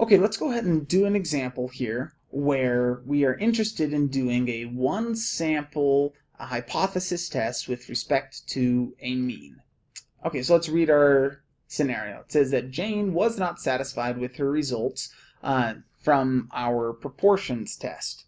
Okay, let's go ahead and do an example here where we are interested in doing a one sample hypothesis test with respect to a mean. Okay, so let's read our scenario. It says that Jane was not satisfied with her results uh, from our proportions test.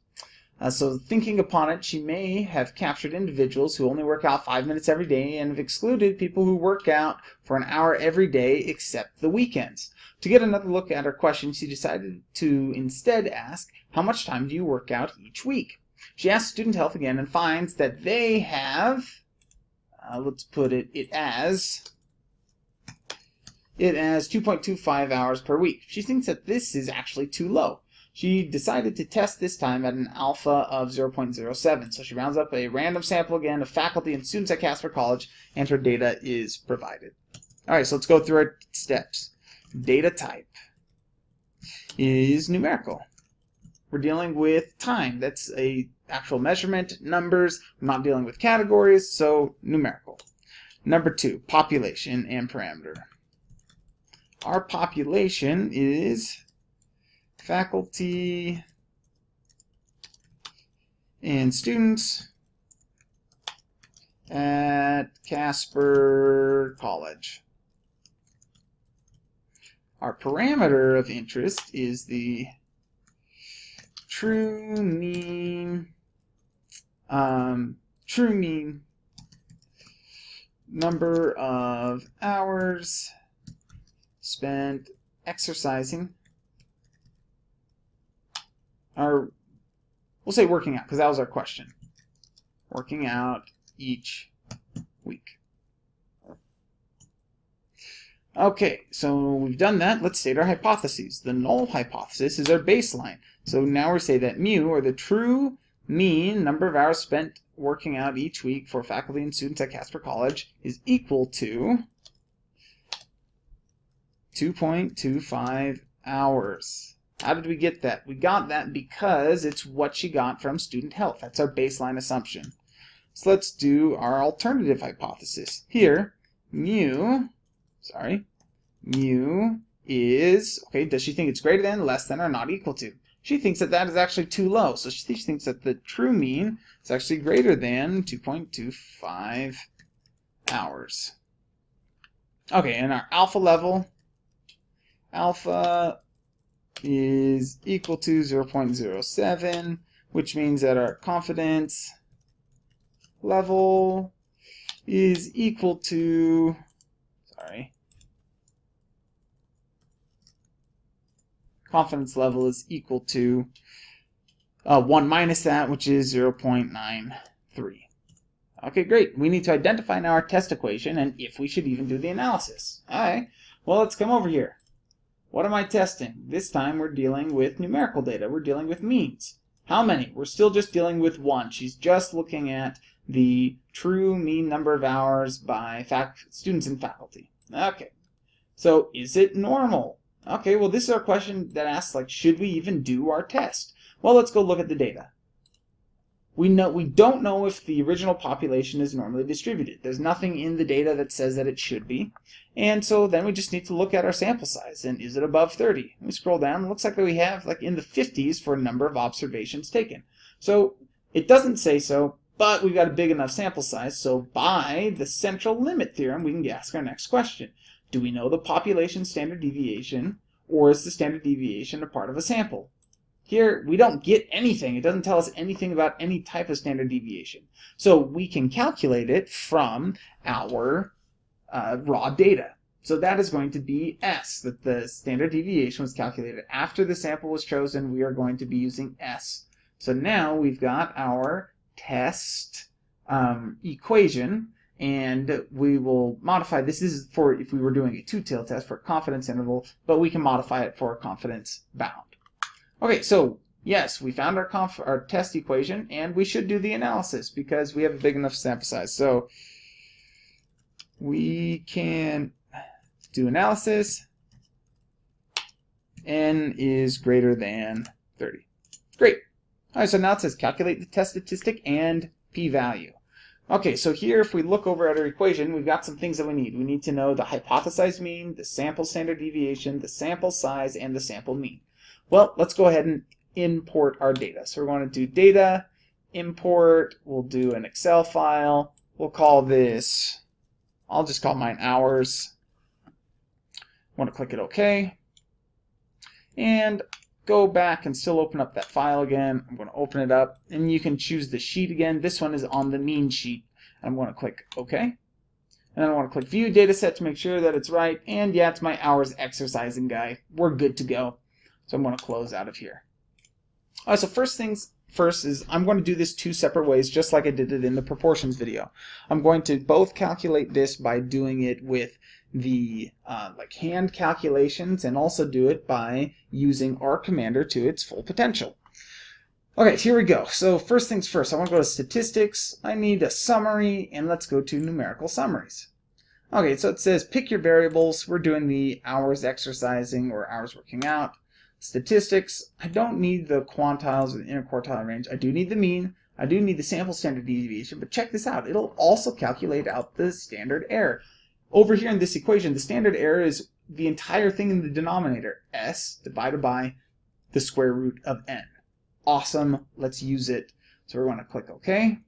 Uh, so thinking upon it, she may have captured individuals who only work out five minutes every day and have excluded people who work out for an hour every day except the weekends. To get another look at her question, she decided to instead ask, how much time do you work out each week? She asks student health again and finds that they have, uh, let's put it, it as, it as 2.25 hours per week. She thinks that this is actually too low. She decided to test this time at an alpha of 0.07. So she rounds up a random sample again of faculty and students at Casper College, and her data is provided. All right, so let's go through our steps. Data type is numerical. We're dealing with time. That's a actual measurement, numbers. We're not dealing with categories, so numerical. Number two, population and parameter. Our population is faculty and students at Casper College. Our parameter of interest is the true mean um, true mean number of hours spent exercising or we'll say working out because that was our question. Working out each week. Okay, so we've done that. Let's state our hypotheses. The null hypothesis is our baseline. So now we say that mu, or the true mean number of hours spent working out each week for faculty and students at Casper College, is equal to 2.25 hours. How did we get that? We got that because it's what she got from student health. That's our baseline assumption. So let's do our alternative hypothesis. Here, mu, sorry, mu is, okay, does she think it's greater than, less than, or not equal to? She thinks that that is actually too low. So she thinks that the true mean is actually greater than 2.25 hours. Okay, and our alpha level, alpha is equal to 0.07, which means that our confidence level is equal to, sorry, confidence level is equal to uh, 1 minus that, which is 0.93. Okay, great. We need to identify now our test equation and if we should even do the analysis. All right, well, let's come over here. What am I testing? This time we're dealing with numerical data. We're dealing with means. How many? We're still just dealing with one. She's just looking at the true mean number of hours by students and faculty. Okay. So is it normal? Okay, well this is our question that asks like, should we even do our test? Well, let's go look at the data. We know we don't know if the original population is normally distributed. There's nothing in the data that says that it should be. And so then we just need to look at our sample size and is it above 30? We scroll down, it looks like we have like in the 50s for a number of observations taken. So it doesn't say so, but we've got a big enough sample size, so by the central limit theorem, we can ask our next question. Do we know the population standard deviation, or is the standard deviation a part of a sample? Here, we don't get anything. It doesn't tell us anything about any type of standard deviation. So we can calculate it from our uh, raw data. So that is going to be S, that the standard deviation was calculated after the sample was chosen. We are going to be using S. So now we've got our test um, equation, and we will modify, this is for if we were doing a two-tailed test for a confidence interval, but we can modify it for a confidence bound. Okay, so yes, we found our, conf our test equation, and we should do the analysis because we have a big enough sample size. So we can do analysis. n is greater than 30. Great. All right, so now it says calculate the test statistic and p-value. Okay, so here if we look over at our equation, we've got some things that we need. We need to know the hypothesized mean, the sample standard deviation, the sample size, and the sample mean. Well, let's go ahead and import our data. So we're going to do data, import, we'll do an Excel file, we'll call this, I'll just call mine hours. I want to click it OK. And go back and still open up that file again. I'm going to open it up and you can choose the sheet again. This one is on the mean sheet. I'm going to click OK. And I want to click View data set to make sure that it's right. And yeah, it's my hours exercising guy. We're good to go. So I'm going to close out of here. All right, so first things first is I'm going to do this two separate ways, just like I did it in the proportions video. I'm going to both calculate this by doing it with the uh, like hand calculations and also do it by using R Commander to its full potential. Okay, here we go. So first things first, I want to go to statistics. I need a summary, and let's go to numerical summaries. Okay, so it says pick your variables. We're doing the hours exercising or hours working out. Statistics, I don't need the quantiles or the interquartile range. I do need the mean. I do need the sample standard deviation, but check this out. It'll also calculate out the standard error. Over here in this equation, the standard error is the entire thing in the denominator, s divided by the square root of n. Awesome, let's use it. So we're going to click OK.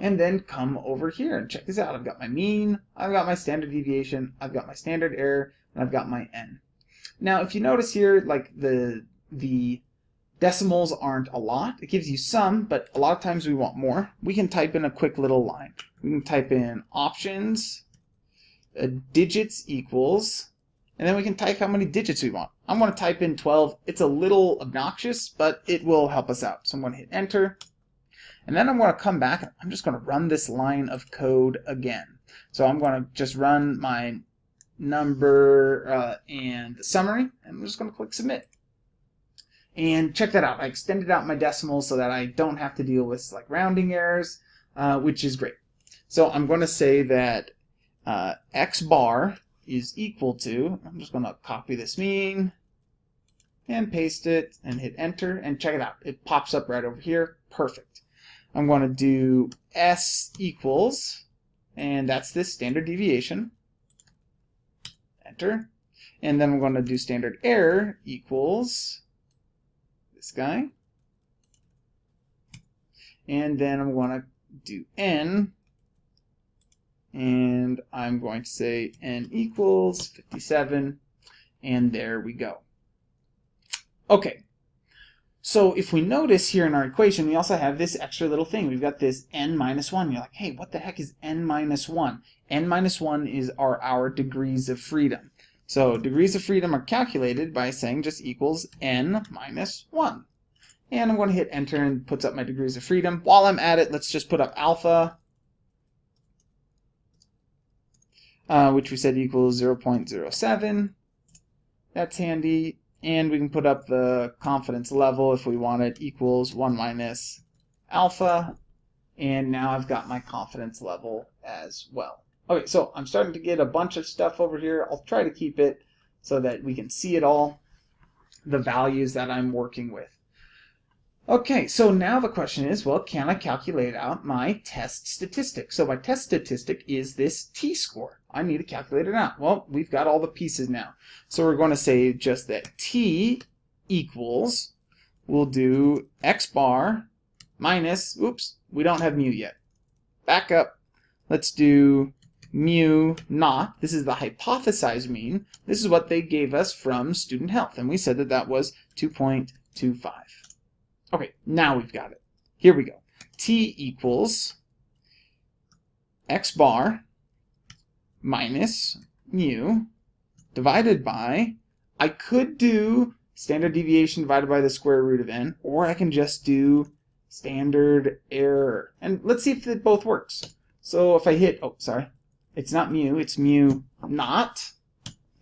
And then come over here and check this out. I've got my mean, I've got my standard deviation, I've got my standard error, and I've got my n. Now, if you notice here, like the the Decimals aren't a lot. It gives you some, but a lot of times we want more. We can type in a quick little line. We can type in options, uh, digits equals, and then we can type how many digits we want. I'm going to type in 12. It's a little obnoxious, but it will help us out. So I'm going to hit enter. And then I'm going to come back. I'm just going to run this line of code again. So I'm going to just run my number uh, and the summary. And I'm just going to click submit. And check that out. I extended out my decimals so that I don't have to deal with like rounding errors, uh, which is great. So I'm going to say that uh, x bar is equal to, I'm just going to copy this mean and paste it and hit enter and check it out. It pops up right over here. Perfect. I'm going to do s equals, and that's this standard deviation. Enter. And then we're going to do standard error equals this guy. And then I'm going to do n. And I'm going to say n equals 57. And there we go. Okay. So if we notice here in our equation, we also have this extra little thing. We've got this n minus 1. You're like, hey, what the heck is n minus 1? n minus 1 is our, our degrees of freedom. So degrees of freedom are calculated by saying just equals n minus 1. And I'm going to hit enter and puts up my degrees of freedom. While I'm at it, let's just put up alpha, uh, which we said equals 0.07. That's handy. And we can put up the confidence level if we want it equals 1 minus alpha. And now I've got my confidence level as well. Okay, so I'm starting to get a bunch of stuff over here. I'll try to keep it so that we can see it all, the values that I'm working with. Okay, so now the question is, well, can I calculate out my test statistic? So my test statistic is this t-score. I need to calculate it out. Well, we've got all the pieces now. So we're going to say just that t equals, we'll do x bar minus, oops, we don't have mu yet. Back up. Let's do mu naught. This is the hypothesized mean. This is what they gave us from student health, and we said that that was 2.25. Okay, now we've got it. Here we go. t equals x bar minus mu divided by, I could do standard deviation divided by the square root of n, or I can just do standard error. And let's see if it both works. So if I hit, oh, sorry, it's not mu, it's mu naught,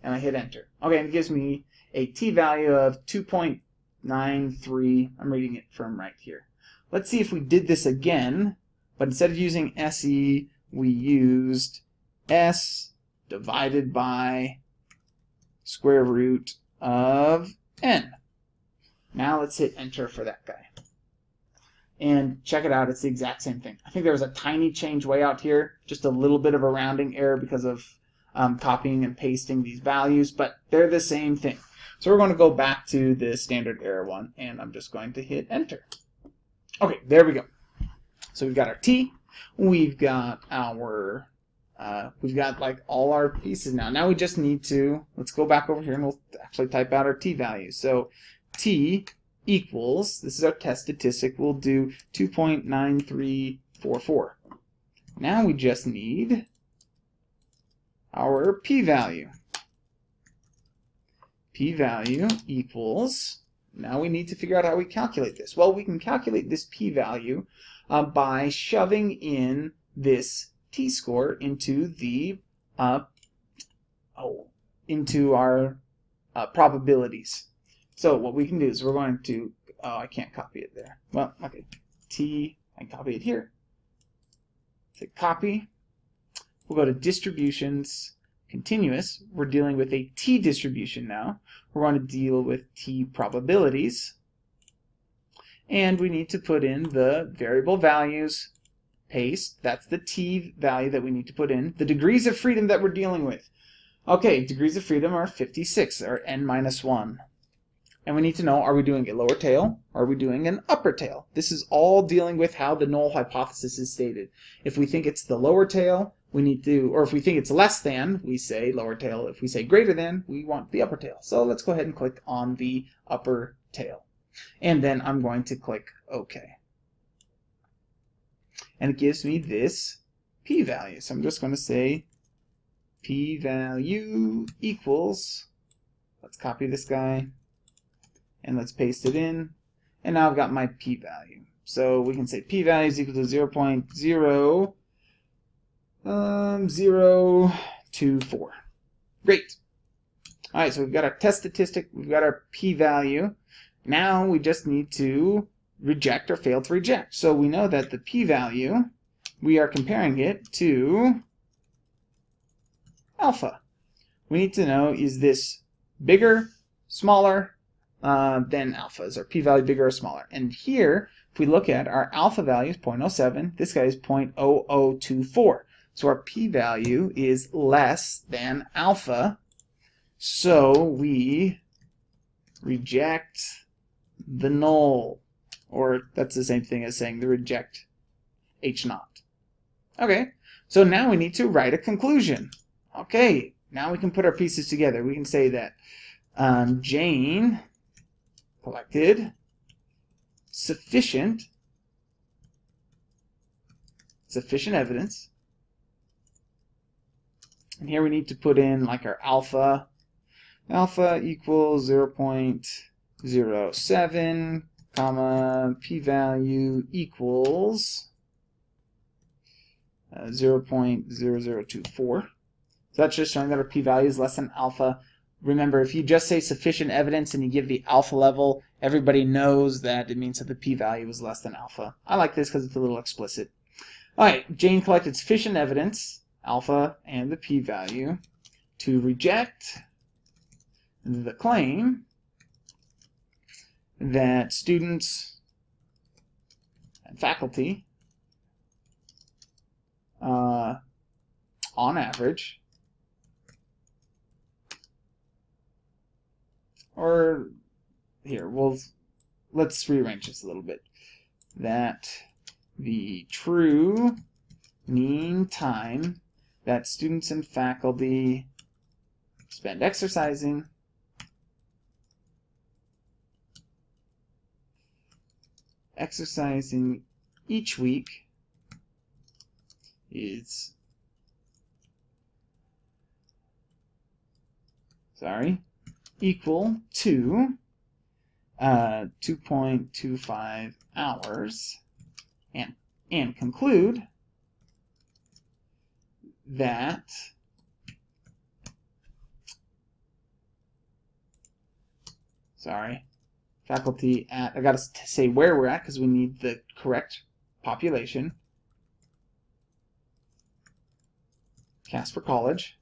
and I hit enter. Okay, and it gives me a t-value of 2.93. I'm reading it from right here. Let's see if we did this again, but instead of using SE, we used S divided by square root of n. Now let's hit enter for that guy. and check it out, it's the exact same thing. I think there was a tiny change way out here, just a little bit of a rounding error because of um, copying and pasting these values, but they're the same thing. So we're going to go back to the standard error one, and I'm just going to hit enter. Okay, there we go. So we've got our t, we've got our, uh, we've got like all our pieces now. Now we just need to, let's go back over here and we'll actually type out our t value. So t equals, this is our test statistic, we'll do 2.9344. Now we just need our p-value. p-value equals, now we need to figure out how we calculate this. Well, we can calculate this p-value uh, by shoving in this t-score into the uh, oh, into our uh, probabilities. So what we can do is we're going to, oh, I can't copy it there. Well, okay, T, I copy it here. Say copy. We'll go to distributions, continuous. We're dealing with a T distribution now. We're going to deal with T probabilities. And we need to put in the variable values, paste. That's the T value that we need to put in. The degrees of freedom that we're dealing with. Okay, degrees of freedom are 56, or n minus 1. And we need to know, are we doing a lower tail? Or are we doing an upper tail? This is all dealing with how the null hypothesis is stated. If we think it's the lower tail, we need to, or if we think it's less than, we say lower tail. If we say greater than, we want the upper tail. So let's go ahead and click on the upper tail. And then I'm going to click OK. And it gives me this p-value. So I'm just going to say p-value equals, let's copy this guy, and let's paste it in. And now I've got my p-value. So we can say p-value is equal to 0 0.0 um, 024. Great. All right, so we've got our test statistic, we've got our p-value. Now we just need to reject or fail to reject. So we know that the p-value, we are comparing it to alpha. We need to know, is this bigger, smaller, uh, than alpha. Is our p-value bigger or smaller? And here, if we look at our alpha value is 0.07, this guy is 0.0024. So our p-value is less than alpha. So we reject the null. Or that's the same thing as saying the reject h naught. Okay, so now we need to write a conclusion. Okay, now we can put our pieces together. We can say that um, Jane collected sufficient sufficient evidence and here we need to put in like our alpha alpha equals 0 0.07 comma p-value equals uh, 0.0024 so that's just showing that our p-value is less than alpha remember, if you just say sufficient evidence and you give the alpha level, everybody knows that it means that the p-value is less than alpha. I like this because it's a little explicit. All right, Jane collected sufficient evidence, alpha and the p-value, to reject the claim that students and faculty, uh, on average, or here, we'll let's rearrange this a little bit. That the true mean time that students and faculty spend exercising exercising each week is sorry equal to uh, 2.25 hours and, and conclude that sorry faculty at I got to say where we're at because we need the correct population Casper College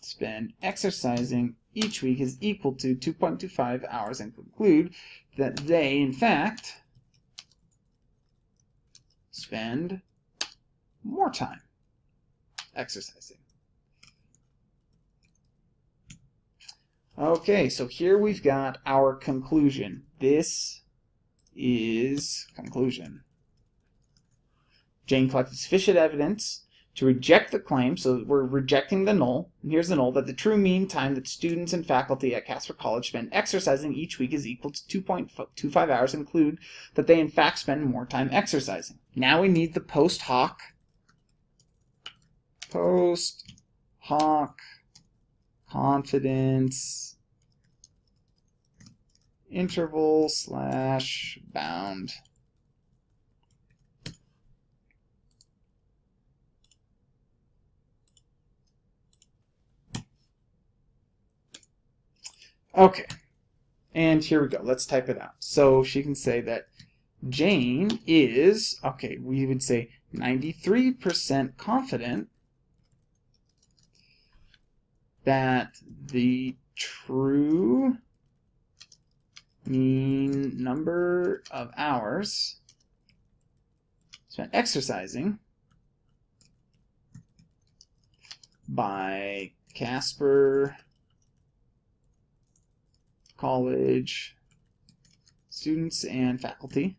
spend exercising each week is equal to 2.25 hours and conclude that they, in fact, spend more time exercising. Okay, so here we've got our conclusion. This is conclusion. Jane collected sufficient evidence to reject the claim, so we're rejecting the null, and here's the null, that the true mean time that students and faculty at Casper College spend exercising each week is equal to 2.25 hours, include that they in fact spend more time exercising. Now we need the post hoc, post hoc confidence interval slash bound. Okay, and here we go. Let's type it out. So she can say that Jane is, okay, we would say 93% confident that the true number of hours spent exercising by Casper College students and faculty.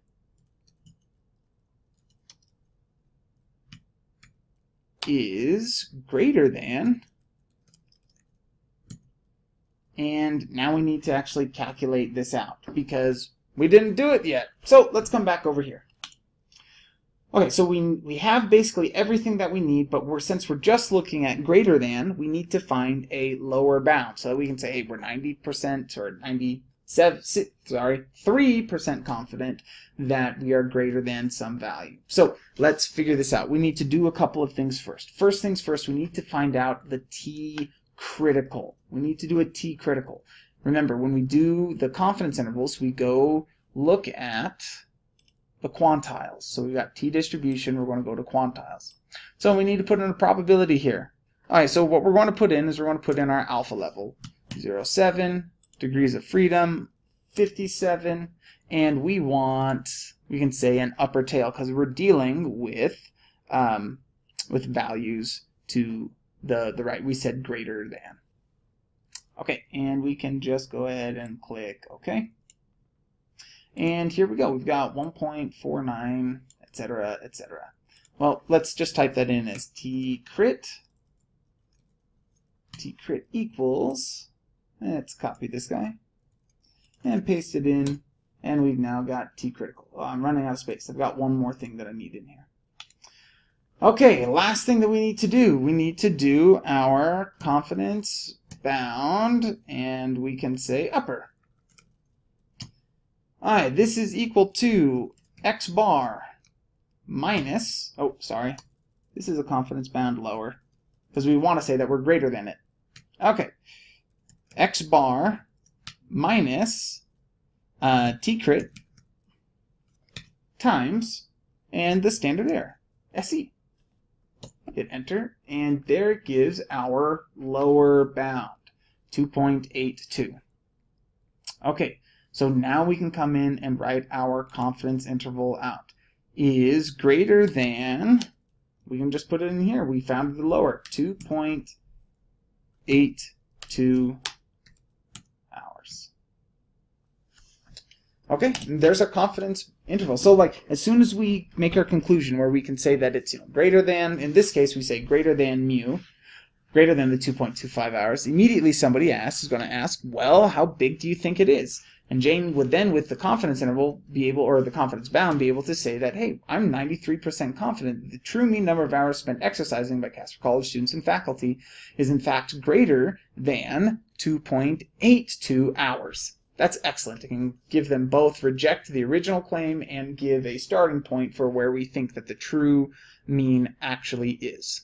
Is greater than and now we need to actually calculate this out because we didn't do it yet. So let's come back over here. Okay, so we, we have basically everything that we need, but we're since we're just looking at greater than, we need to find a lower bound. So that we can say, hey, we're 90% or 97, sorry, 3% confident that we are greater than some value. So let's figure this out. We need to do a couple of things first. First things first, we need to find out the t critical. We need to do a T critical. Remember, when we do the confidence intervals, we go look at the quantiles. So we've got T distribution, we're going to go to quantiles. So we need to put in a probability here. All right, so what we're going to put in is we're going to put in our alpha level. 0, 7, degrees of freedom, 57, and we want, we can say an upper tail because we're dealing with, um, with values to the, the right. We said greater than. Okay, and we can just go ahead and click OK. And here we go. We've got 1.49, etc., etc. Well, let's just type that in as t crit. t crit equals, let's copy this guy, and paste it in, and we've now got t critical. Oh, I'm running out of space. I've got one more thing that I need in here. Okay, last thing that we need to do, we need to do our confidence bound, and we can say upper. Alright, this is equal to x bar minus, oh, sorry, this is a confidence bound lower, because we want to say that we're greater than it. Okay, x bar minus uh, t crit times and the standard error, SE hit enter, and there it gives our lower bound, 2.82. Okay, so now we can come in and write our confidence interval out. Is greater than, we can just put it in here, we found the lower, 2.82 hours. Okay, there's our confidence interval. So like as soon as we make our conclusion where we can say that it's you know greater than, in this case we say greater than mu, greater than the 2.25 hours, immediately somebody asks, is going to ask, well, how big do you think it is? And Jane would then, with the confidence interval, be able, or the confidence bound, be able to say that, hey, I'm 93% confident that the true mean number of hours spent exercising by Casper College students and faculty is in fact greater than 2.82 hours. That's excellent. It can give them both reject the original claim and give a starting point for where we think that the true mean actually is.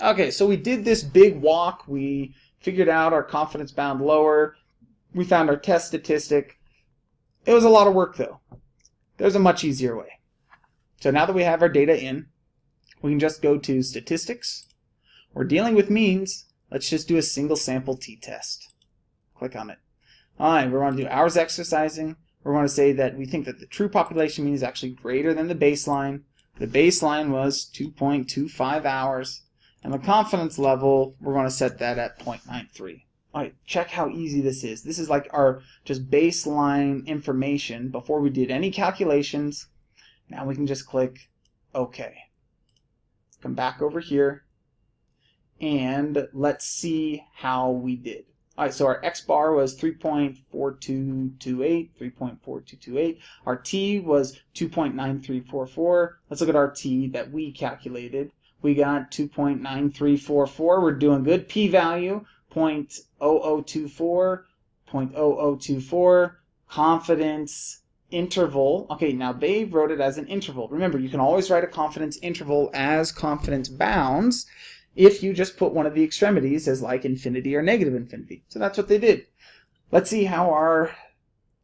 Okay, so we did this big walk. We figured out our confidence bound lower. We found our test statistic. It was a lot of work though. There's a much easier way. So now that we have our data in, we can just go to statistics. We're dealing with means. let's just do a single sample t-test. Click on it. All right, we're going to do hours exercising. We're going to say that we think that the true population mean is actually greater than the baseline. The baseline was 2.25 hours. And the confidence level, we're going to set that at 0.93. All right, check how easy this is. This is like our just baseline information before we did any calculations. Now we can just click OK. Come back over here and let's see how we did. All right, so our X bar was 3.4228, 3.4228. Our T was 2.9344. Let's look at our T that we calculated. We got 2.9344. We're doing good. P-value 0.0024, 0.0024. Confidence interval. Okay, now they wrote it as an interval. Remember, you can always write a confidence interval as confidence bounds if you just put one of the extremities as like infinity or negative infinity. So that's what they did. Let's see how our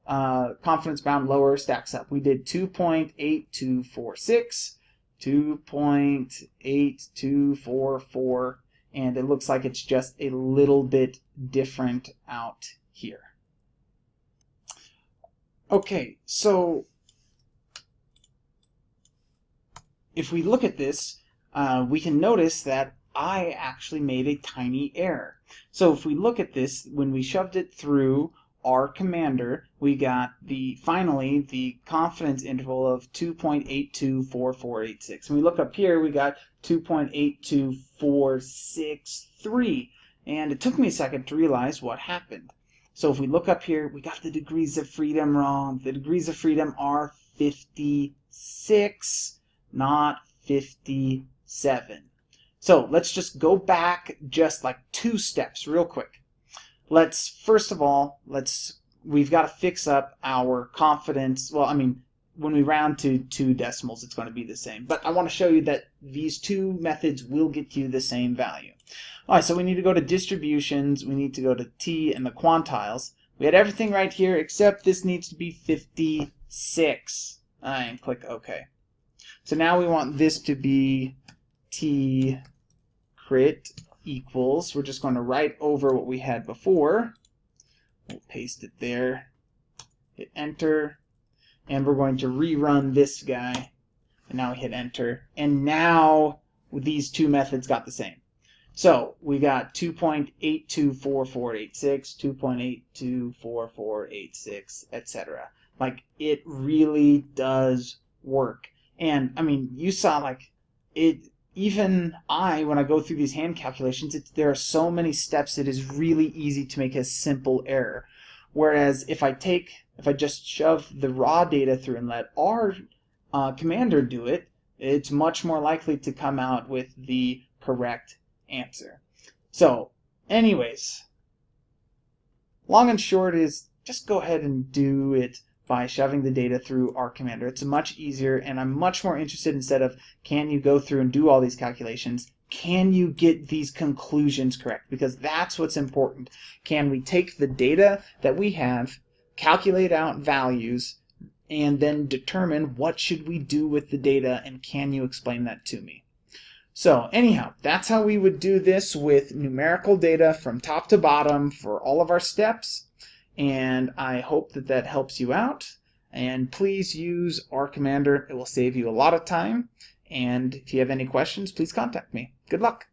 uh, confidence bound lower stacks up. We did 2.8246, 2.8244, and it looks like it's just a little bit different out here. Okay, so if we look at this, uh, we can notice that I actually made a tiny error. So if we look at this, when we shoved it through R Commander, we got the finally the confidence interval of 2.824486. And we look up here, we got 2.82463. And it took me a second to realize what happened. So if we look up here, we got the degrees of freedom wrong. The degrees of freedom are 56, not 57. So let's just go back just like two steps real quick. Let's, first of all, let's, we've got to fix up our confidence. Well, I mean, when we round to two decimals, it's going to be the same. But I want to show you that these two methods will get you the same value. All right, so we need to go to distributions. We need to go to T and the quantiles. We had everything right here, except this needs to be 56. And click OK. So now we want this to be t crit equals, we're just going to write over what we had before. We'll paste it there, hit enter, and we're going to rerun this guy. And now we hit enter. And now these two methods got the same. So we got 2.824486, 2.824486, etc. Like it really does work. And I mean, you saw like it even I, when I go through these hand calculations, there are so many steps it is really easy to make a simple error. Whereas if I take, if I just shove the raw data through and let our uh, commander do it, it's much more likely to come out with the correct answer. So, anyways, long and short is just go ahead and do it by shoving the data through R Commander. It's much easier, and I'm much more interested instead of can you go through and do all these calculations, can you get these conclusions correct? Because that's what's important. Can we take the data that we have, calculate out values, and then determine what should we do with the data, and can you explain that to me? So anyhow, that's how we would do this with numerical data from top to bottom for all of our steps and I hope that that helps you out. And please use R Commander. It will save you a lot of time. And if you have any questions, please contact me. Good luck.